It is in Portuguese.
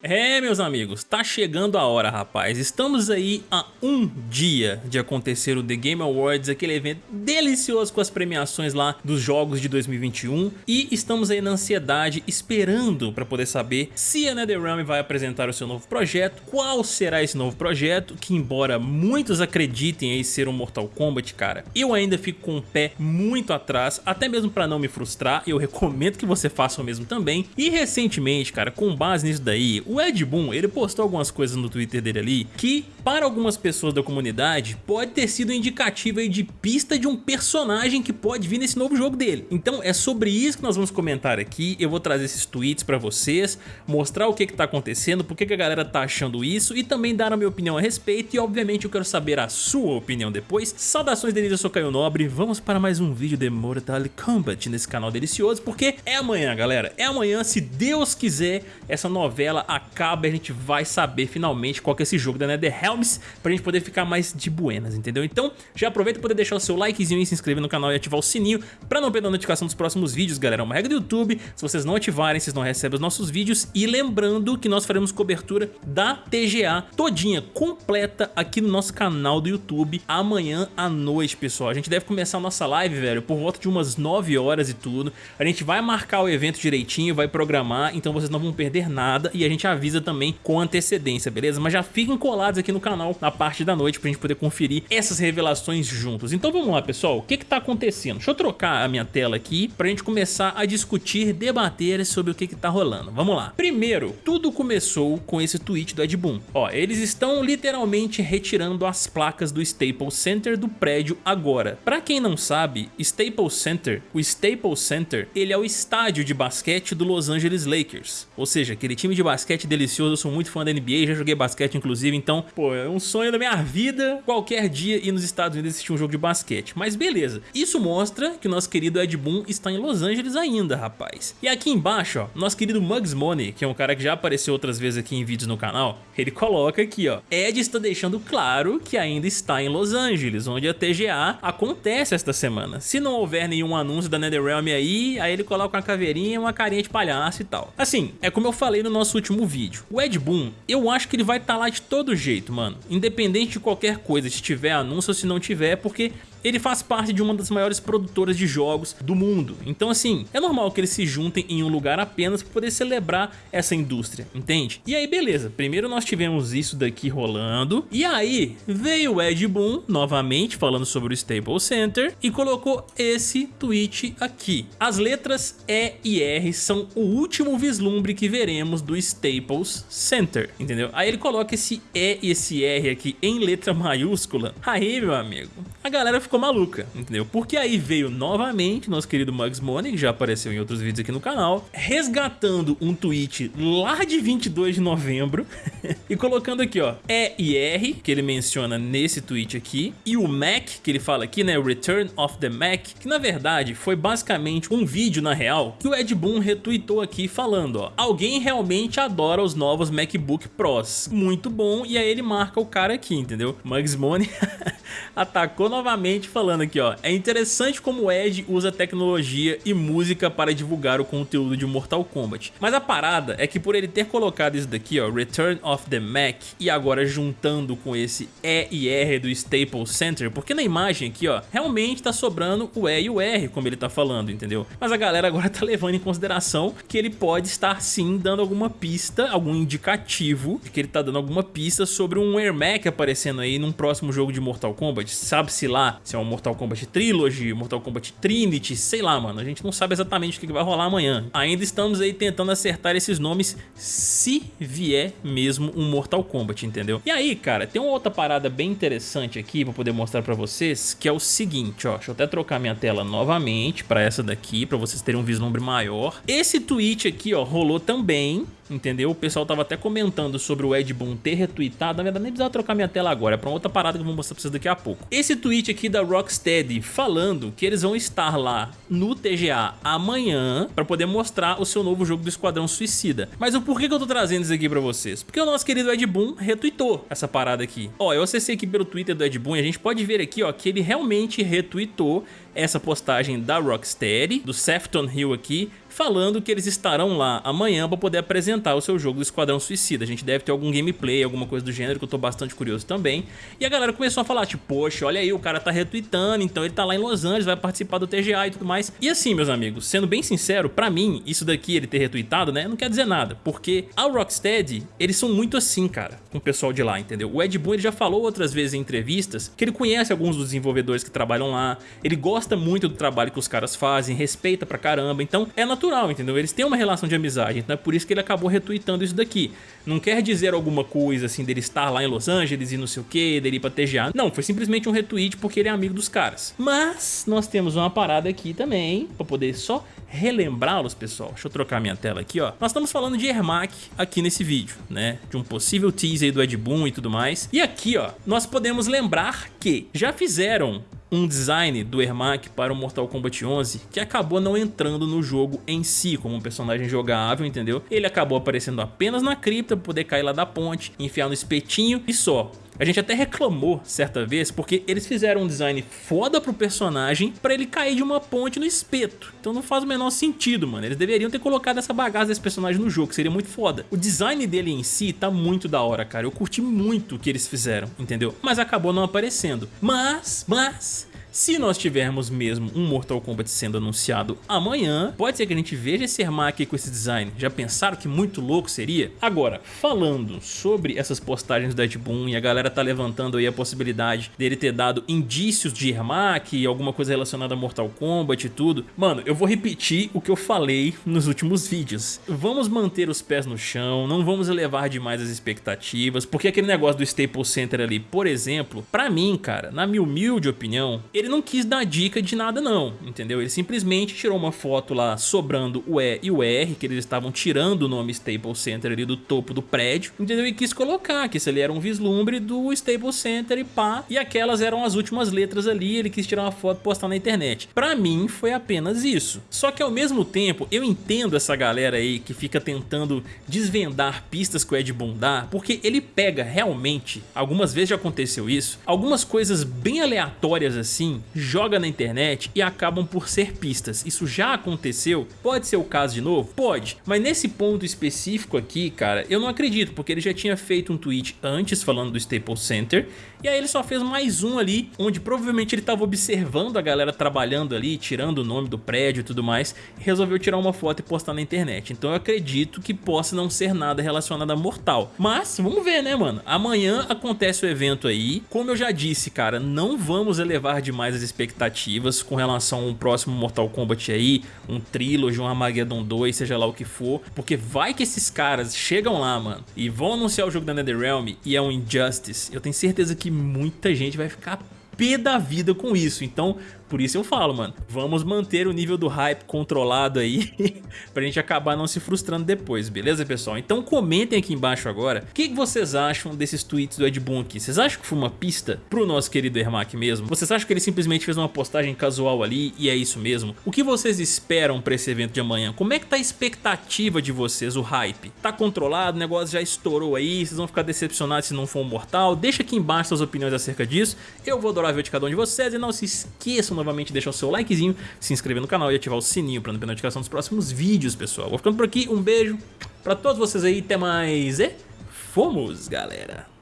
É, meus amigos, tá chegando a hora, rapaz. Estamos aí a um dia de acontecer o The Game Awards, aquele evento delicioso com as premiações lá dos jogos de 2021. E estamos aí na ansiedade, esperando para poder saber se a NetherRealm vai apresentar o seu novo projeto, qual será esse novo projeto, que embora muitos acreditem aí ser um Mortal Kombat, cara, eu ainda fico com o pé muito atrás, até mesmo para não me frustrar, eu recomendo que você faça o mesmo também. E recentemente, cara, com base nisso daí, o Ed Boon, ele postou algumas coisas no Twitter dele ali que, para algumas pessoas da comunidade, pode ter sido indicativo de pista de um personagem que pode vir nesse novo jogo dele. Então é sobre isso que nós vamos comentar aqui, eu vou trazer esses tweets pra vocês, mostrar o que que tá acontecendo, por que que a galera tá achando isso e também dar a minha opinião a respeito. E obviamente eu quero saber a sua opinião depois. Saudações Denise, eu sou Caio Nobre, vamos para mais um vídeo de Mortal Kombat nesse canal delicioso, porque é amanhã galera, é amanhã, se Deus quiser, essa novela acaba e a gente vai saber finalmente qual que é esse jogo da NetherRealms pra gente poder ficar mais de buenas, entendeu? Então já aproveita para poder deixar o seu likezinho e se inscrever no canal e ativar o sininho pra não perder a notificação dos próximos vídeos, galera. É uma regra do YouTube, se vocês não ativarem, vocês não recebem os nossos vídeos e lembrando que nós faremos cobertura da TGA todinha, completa aqui no nosso canal do YouTube amanhã à noite, pessoal. A gente deve começar a nossa live, velho, por volta de umas 9 horas e tudo. A gente vai marcar o evento direitinho, vai programar, então vocês não vão perder nada e a gente avisa também com antecedência, beleza? Mas já fiquem colados aqui no canal na parte da noite pra gente poder conferir essas revelações juntos. Então vamos lá, pessoal, o que que tá acontecendo? Deixa eu trocar a minha tela aqui pra gente começar a discutir, debater sobre o que que tá rolando. Vamos lá. Primeiro, tudo começou com esse tweet do Ed Boon. Ó, eles estão literalmente retirando as placas do Staples Center do prédio agora. Pra quem não sabe, Staples Center, o Staples Center, ele é o estádio de basquete do Los Angeles Lakers. Ou seja, aquele time de basquete delicioso, eu sou muito fã da NBA, já joguei basquete inclusive, então, pô, é um sonho da minha vida qualquer dia ir nos Estados Unidos assistir um jogo de basquete. Mas beleza, isso mostra que o nosso querido Ed Boon está em Los Angeles ainda, rapaz. E aqui embaixo, ó, nosso querido Mugs Money, que é um cara que já apareceu outras vezes aqui em vídeos no canal, ele coloca aqui, ó, Ed está deixando claro que ainda está em Los Angeles, onde a TGA acontece esta semana. Se não houver nenhum anúncio da NetherRealm aí, aí ele coloca uma caveirinha uma carinha de palhaço e tal. Assim, é como eu falei no nosso último vídeo, o Ed Boon, eu acho que ele vai estar tá lá de todo jeito, mano. Independente de qualquer coisa, se tiver anúncio ou se não tiver, porque ele faz parte de uma das maiores produtoras de jogos do mundo. Então assim, é normal que eles se juntem em um lugar apenas para poder celebrar essa indústria, entende? E aí beleza, primeiro nós tivemos isso daqui rolando, e aí veio o Ed Boon, novamente falando sobre o Staples Center, e colocou esse tweet aqui. As letras E e R são o último vislumbre que veremos do Staples Center, entendeu? Aí ele coloca esse E e esse R aqui em letra maiúscula. Aí, meu amigo, a galera ficou maluca, entendeu? Porque aí veio novamente nosso querido Mugs Money, que já apareceu em outros vídeos aqui no canal, resgatando um tweet lá de 22 de novembro e colocando aqui, ó, E e R, que ele menciona nesse tweet aqui, e o Mac, que ele fala aqui, né, Return of the Mac, que na verdade foi basicamente um vídeo, na real, que o Ed Boon retweetou aqui falando, ó, alguém realmente adora os novos MacBook Pros, muito bom, e aí ele marca o cara aqui, entendeu? Mugs Money atacou novamente falando aqui, ó. É interessante como o Ed usa tecnologia e música para divulgar o conteúdo de Mortal Kombat. Mas a parada é que por ele ter colocado isso daqui, ó, Return of the Mac, e agora juntando com esse E e R do Staples Center, porque na imagem aqui, ó, realmente tá sobrando o E e o R, como ele tá falando, entendeu? Mas a galera agora tá levando em consideração que ele pode estar sim dando alguma pista, algum indicativo de que ele tá dando alguma pista sobre um Air Mac aparecendo aí num próximo jogo de Mortal Kombat. Sabe-se lá se é um Mortal Kombat Trilogy, Mortal Kombat Trinity, sei lá, mano. A gente não sabe exatamente o que vai rolar amanhã. Ainda estamos aí tentando acertar esses nomes se vier mesmo um Mortal Kombat, entendeu? E aí, cara, tem uma outra parada bem interessante aqui pra poder mostrar pra vocês, que é o seguinte, ó. Deixa eu até trocar minha tela novamente pra essa daqui, pra vocês terem um vislumbre maior. Esse tweet aqui, ó, rolou também entendeu? O pessoal tava até comentando sobre o Ed Boon ter retweetado, na verdade nem precisava trocar minha tela agora, é pra outra parada que eu vou mostrar pra vocês daqui a pouco. Esse tweet aqui da Rocksteady falando que eles vão estar lá no TGA amanhã pra poder mostrar o seu novo jogo do Esquadrão Suicida. Mas o porquê que eu tô trazendo isso aqui pra vocês? Porque o nosso querido Ed Boon retweetou essa parada aqui. Ó, eu acessei aqui pelo Twitter do Ed Boon e a gente pode ver aqui, ó, que ele realmente retweetou essa postagem da Rocksteady, do Sefton Hill aqui, falando que eles estarão lá amanhã para poder apresentar o seu jogo do Esquadrão Suicida. A gente deve ter algum gameplay, alguma coisa do gênero que eu tô bastante curioso também. E a galera começou a falar, tipo, poxa, olha aí, o cara tá retweetando, então ele tá lá em Los Angeles, vai participar do TGA e tudo mais. E assim, meus amigos, sendo bem sincero, pra mim, isso daqui, ele ter retweetado, né, não quer dizer nada, porque a Rocksteady, eles são muito assim, cara, com o pessoal de lá, entendeu? O Ed Boon, ele já falou outras vezes em entrevistas que ele conhece alguns dos desenvolvedores que trabalham lá, ele gosta muito do trabalho que os caras fazem, respeita pra caramba, então é natural, entendeu? Eles têm uma relação de amizade, então é por isso que ele acabou retweetando isso daqui. Não quer dizer alguma coisa assim dele estar lá em Los Angeles e não sei o que, dele ir pra TGA. Não, foi simplesmente um retweet porque ele é amigo dos caras. Mas nós temos uma parada aqui também, pra poder só relembrá-los, pessoal. Deixa eu trocar minha tela aqui, ó. Nós estamos falando de Ermac aqui nesse vídeo, né? De um possível teaser do Ed Boon e tudo mais. E aqui, ó, nós podemos lembrar que já fizeram um design do Ermac para o Mortal Kombat 11 que acabou não entrando no jogo em si como um personagem jogável, entendeu? Ele acabou aparecendo apenas na cripta poder cair lá da ponte, enfiar no espetinho e só. A gente até reclamou certa vez porque eles fizeram um design foda pro personagem pra ele cair de uma ponte no espeto. Então não faz o menor sentido, mano. Eles deveriam ter colocado essa bagaça desse personagem no jogo, seria muito foda. O design dele em si tá muito da hora, cara. Eu curti muito o que eles fizeram, entendeu? Mas acabou não aparecendo. Mas, mas, se nós tivermos mesmo um Mortal Kombat sendo anunciado amanhã, pode ser que a gente veja esse Ermac com esse design. Já pensaram que muito louco seria? Agora, falando sobre essas postagens do Ed Boon e a galera tá levantando aí a possibilidade dele ter dado indícios de Ermac alguma coisa relacionada a Mortal Kombat e tudo. Mano, eu vou repetir o que eu falei nos últimos vídeos. Vamos manter os pés no chão, não vamos elevar demais as expectativas, porque aquele negócio do Staples Center ali, por exemplo, pra mim, cara, na minha humilde opinião, ele não quis dar dica de nada não, entendeu? Ele simplesmente tirou uma foto lá sobrando o E e o R, que eles estavam tirando o nome Staples Center ali do topo do prédio, entendeu? E quis colocar que isso ali era um vislumbre do Staples Center e pá, e aquelas eram as últimas letras ali, ele quis tirar uma foto e postar na internet. Pra mim foi apenas isso. Só que ao mesmo tempo, eu entendo essa galera aí que fica tentando desvendar pistas que o Ed Boon dá, porque ele pega realmente, algumas vezes já aconteceu isso, algumas coisas bem aleatórias assim, joga na internet e acabam por ser pistas. Isso já aconteceu? Pode ser o caso de novo? Pode, mas nesse ponto específico aqui, cara, eu não acredito, porque ele já tinha feito um tweet antes falando do Staples Center, e aí ele só fez mais um ali, onde provavelmente ele estava observando a galera trabalhando ali, tirando o nome do prédio e tudo mais, e resolveu tirar uma foto e postar na internet. Então eu acredito que possa não ser nada relacionado a Mortal. Mas, vamos ver, né, mano? Amanhã acontece o evento aí. Como eu já disse, cara, não vamos elevar demais mais as expectativas com relação a um próximo Mortal Kombat aí, um Trilogy, um Armageddon 2, seja lá o que for, porque vai que esses caras chegam lá, mano, e vão anunciar o jogo da NetherRealm e é um Injustice, eu tenho certeza que muita gente vai ficar pé da vida com isso, então por isso eu falo, mano, vamos manter o nível do hype controlado aí pra gente acabar não se frustrando depois, beleza, pessoal? Então comentem aqui embaixo agora o que, vocês acham desses tweets do Ed Boon aqui. Vocês acham que foi uma pista pro nosso querido Ermac mesmo? Vocês acham que ele simplesmente fez uma postagem casual ali e é isso mesmo? O que vocês esperam pra esse evento de amanhã? Como é que tá a expectativa de vocês, o hype? Tá controlado? O negócio já estourou aí? Vocês vão ficar decepcionados se não for um mortal? Deixa aqui embaixo suas opiniões acerca disso. Eu vou adorar ver de cada um de vocês e não se esqueçam novamente deixar o seu likezinho, se inscrever no canal e ativar o sininho para não perder notificação dos próximos vídeos, pessoal. Vou ficando por aqui, um beijo pra todos vocês aí, até mais e fomos, galera!